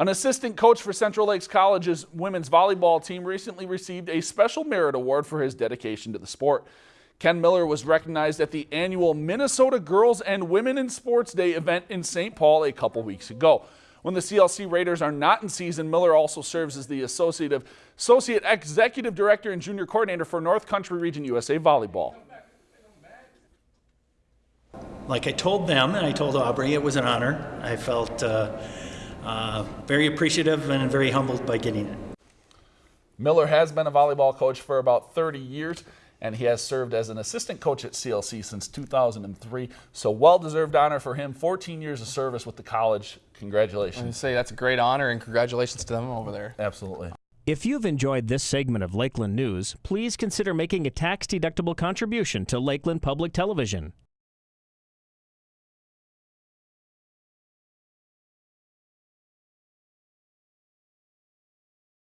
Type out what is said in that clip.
An assistant coach for Central Lakes College's women's volleyball team recently received a special merit award for his dedication to the sport. Ken Miller was recognized at the annual Minnesota Girls and Women in Sports Day event in St. Paul a couple weeks ago. When the CLC Raiders are not in season, Miller also serves as the Associate, Associate Executive Director and Junior Coordinator for North Country Region USA Volleyball. Like I told them and I told Aubrey, it was an honor. I felt uh, uh, very appreciative and very humbled by getting it. Miller has been a volleyball coach for about 30 years and he has served as an assistant coach at CLC since 2003. So well-deserved honor for him. 14 years of service with the college. Congratulations. I say that's a great honor and congratulations to them over there. Absolutely. If you've enjoyed this segment of Lakeland News, please consider making a tax-deductible contribution to Lakeland Public Television.